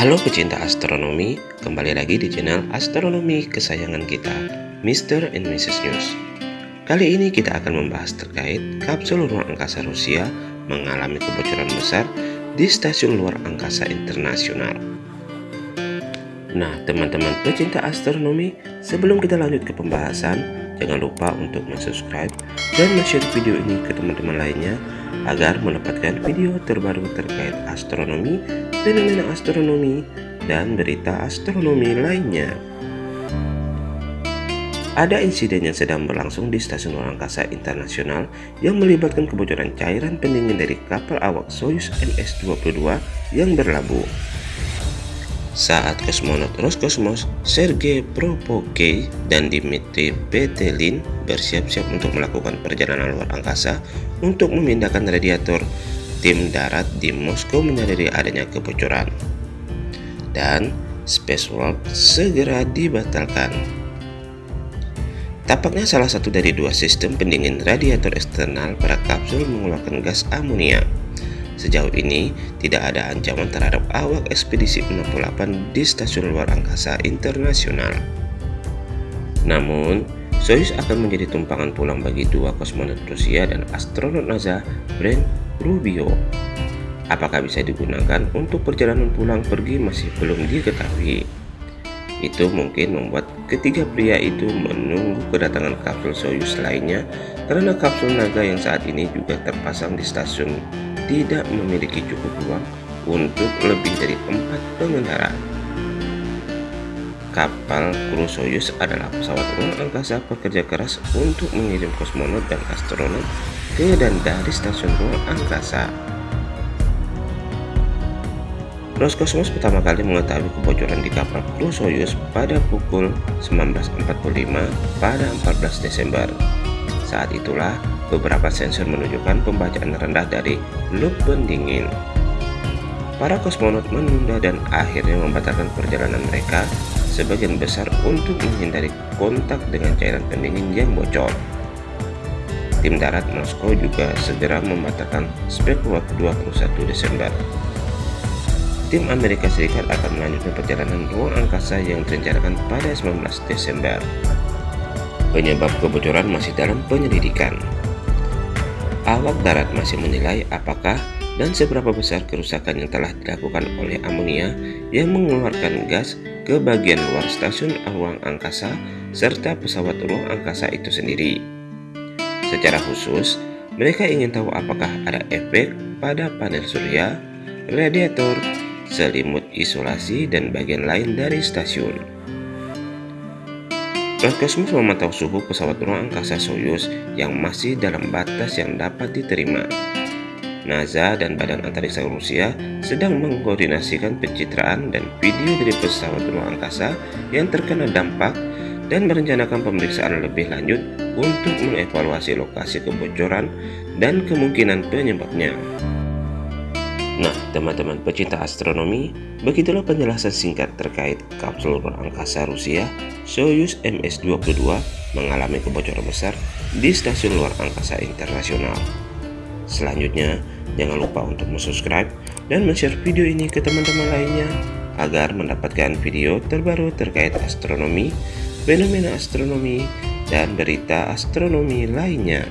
Halo pecinta astronomi, kembali lagi di channel astronomi kesayangan kita, Mr. and Mrs. News. Kali ini kita akan membahas terkait kapsul ruang angkasa Rusia mengalami kebocoran besar di stasiun luar angkasa internasional. Nah, teman-teman pecinta astronomi, sebelum kita lanjut ke pembahasan, jangan lupa untuk subscribe dan share video ini ke teman-teman lainnya agar mendapatkan video terbaru terkait astronomi, fenomena astronomi, dan berita astronomi lainnya. Ada insiden yang sedang berlangsung di Stasiun Luar Angkasa Internasional yang melibatkan kebocoran cairan pendingin dari kapal awak Soyuz MS-22 yang berlabuh. Saat kosmonot Roskosmos Sergei Propoke dan Dmitry Petelin bersiap-siap untuk melakukan perjalanan luar angkasa untuk memindahkan radiator, tim darat di Moskow menyadari adanya kebocoran. Dan spacewalk segera dibatalkan. Tapaknya salah satu dari dua sistem pendingin radiator eksternal pada kapsul mengeluarkan gas amonia. Sejauh ini, tidak ada ancaman terhadap awak ekspedisi 68 di stasiun luar angkasa internasional. Namun, Soyuz akan menjadi tumpangan pulang bagi dua kosmonot Rusia dan astronot NASA Brent Rubio. Apakah bisa digunakan untuk perjalanan pulang pergi masih belum diketahui. Itu mungkin membuat ketiga pria itu menunggu kedatangan kapsul Soyuz lainnya karena kapsul naga yang saat ini juga terpasang di stasiun tidak memiliki cukup ruang untuk lebih dari empat pengendara. Kapal kru Soyuz adalah pesawat ruang angkasa pekerja keras untuk mengirim kosmonot dan astronot ke dan dari stasiun ruang angkasa. Roskosmos pertama kali mengetahui kebocoran di kapal kru Soyuz pada pukul 19.45 pada 14 Desember. Saat itulah beberapa sensor menunjukkan pembacaan rendah dari loop pendingin. Para kosmonot menunda dan akhirnya membatalkan perjalanan mereka sebagian besar untuk menghindari kontak dengan cairan pendingin yang bocor. Tim darat Moskow juga segera membatalkan spekulat 21 Desember tim Amerika Serikat akan melanjutkan perjalanan ruang angkasa yang direncanakan pada 19 Desember. Penyebab kebocoran masih dalam penyelidikan. Awak darat masih menilai apakah dan seberapa besar kerusakan yang telah dilakukan oleh amonia yang mengeluarkan gas ke bagian luar stasiun ruang angkasa serta pesawat ruang angkasa itu sendiri. Secara khusus, mereka ingin tahu apakah ada efek pada panel surya, radiator, selimut isolasi, dan bagian lain dari stasiun. Roskosmos memantau suhu pesawat ruang angkasa Soyuz yang masih dalam batas yang dapat diterima. NASA dan Badan Antariksa Rusia sedang mengkoordinasikan pencitraan dan video dari pesawat ruang angkasa yang terkena dampak dan merencanakan pemeriksaan lebih lanjut untuk mengevaluasi lokasi kebocoran dan kemungkinan penyebabnya. Nah, teman-teman pecinta astronomi, begitulah penjelasan singkat terkait kapsul ruang angkasa Rusia Soyuz MS-22 mengalami kebocoran besar di stasiun luar angkasa internasional. Selanjutnya, jangan lupa untuk subscribe dan share video ini ke teman-teman lainnya agar mendapatkan video terbaru terkait astronomi, fenomena astronomi, dan berita astronomi lainnya.